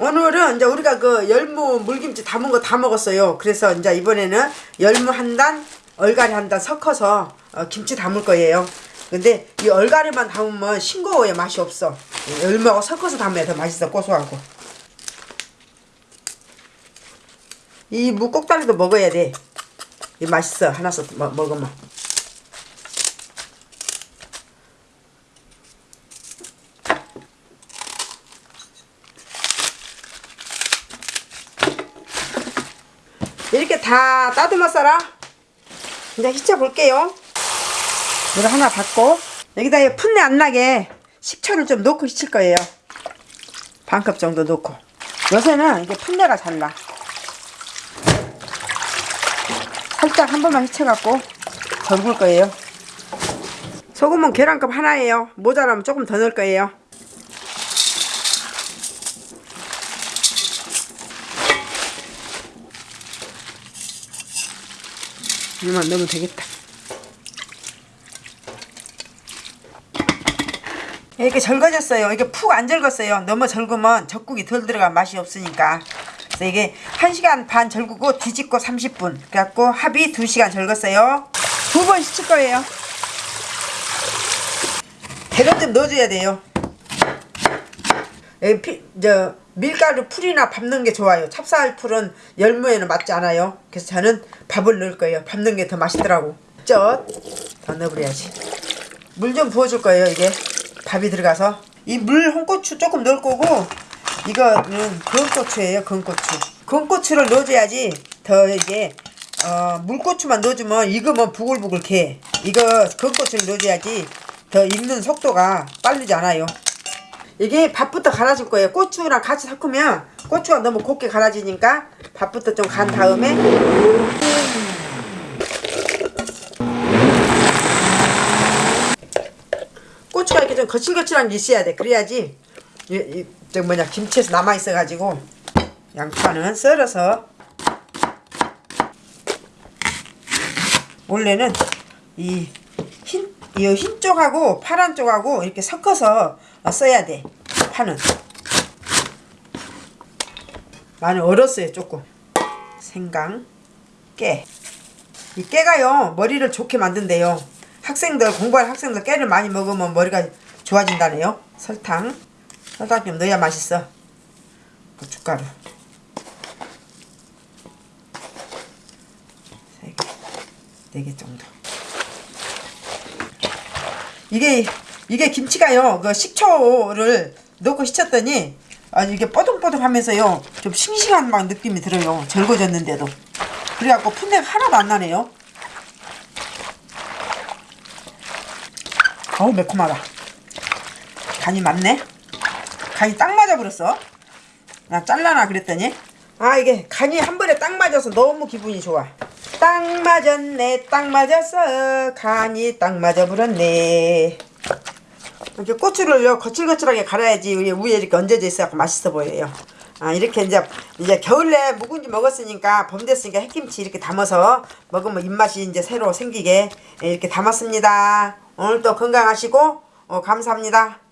오늘은 이제 우리가 그 열무 물김치 담은 거 다 먹었어요. 그래서 이제 이번에는 열무 한 단, 얼갈이 한 단 섞어서 어, 김치 담을 거예요. 근데 이 얼갈이만 담으면 싱거워요. 맛이 없어. 열무하고 섞어서 담아야 더 맛있어. 고소하고. 이 무꼭다리도 먹어야 돼. 이 맛있어. 하나씩 먹, 먹으면. 이렇게 다 따듬어 썰어. 이제 휘쳐 볼게요. 이거 하나 받고 여기다 이 풋내 안 나게 식초를 좀 넣고 휘칠 거예요. 반컵 정도 넣고. 요새는 이게 풋내가 잘 나. 살짝 한 번만 휘쳐갖고 절굴 거예요. 소금은 계란컵 하나예요. 모자라면 조금 더 넣을 거예요. 이만 넣으면 되겠다. 이렇게 절거졌어요. 이게 푹 안 절겼어요. 너무 절구면 젖국이 덜 들어가 맛이 없으니까. 그래서 이게 1시간 반 절구고 뒤집고 30분. 그래갖고 합이 2시간 절겼어요. 두번 씻을 거예요. 대간 좀 넣어줘야 돼요. 피, 저 밀가루 풀이나 밥 넣은 게 좋아요. 찹쌀 풀은 열무에는 맞지 않아요. 그래서 저는 밥을 넣을 거예요. 밥 넣은 게더 맛있더라고. 젓더 넣어버려야지. 물 좀 부어줄 거예요. 이게 밥이 들어가서 이 물 홍고추 조금 넣을 거고 이거는 건고추예요. 건고추. 건고추를 넣어줘야지 더 이게 어, 물고추만 넣어주면 익으면 부글부글 개. 이거 건고추를 넣어줘야지 더 익는 속도가 빠르지 않아요. 이게 밥부터 갈아줄 거예요. 고추랑 같이 섞으면 고추가 너무 곱게 갈아지니까 밥부터 좀 간 다음에 고추가 이렇게 좀 거칠거칠한 게 있어야 돼. 그래야지 이, 이, 저 뭐냐 김치에서 남아 있어가지고 양파는 썰어서 원래는 이 흰, 이 흰 쪽하고 파란 쪽하고 이렇게 섞어서 써야 돼. 파는. 많이 얼었어요, 조금. 생강, 깨. 이 깨가요, 머리를 좋게 만든대요. 학생들, 공부할 학생들 깨를 많이 먹으면 머리가 좋아진다네요. 설탕. 설탕 좀 넣어야 맛있어. 고춧가루. 세 개, 네개 정도. 이게 이게 김치가요 그 식초를 넣고 씻었더니 아 이게 뽀동뽀동하면서요 좀 싱싱한 막 느낌이 들어요. 절거졌는데도. 그래갖고 풋내가 하나도 안 나네요. 어우 매콤하다. 간이 맞네? 간이 딱 맞아버렸어. 나 잘라나 그랬더니. 아 이게 간이 한 번에 딱 맞아서 너무 기분이 좋아. 딱 맞았네 딱 맞았어. 간이 딱 맞아버렸네 이렇게 고추를요 거칠거칠하게 갈아야지 위에 이렇게 얹어져 있어서 맛있어 보여요. 아 이렇게 이제 이제 겨울에 묵은지 먹었으니까 봄 됐으니까 햇김치 이렇게 담아서 먹으면 입맛이 이제 새로 생기게 이렇게 담았습니다. 오늘도 건강하시고 어, 감사합니다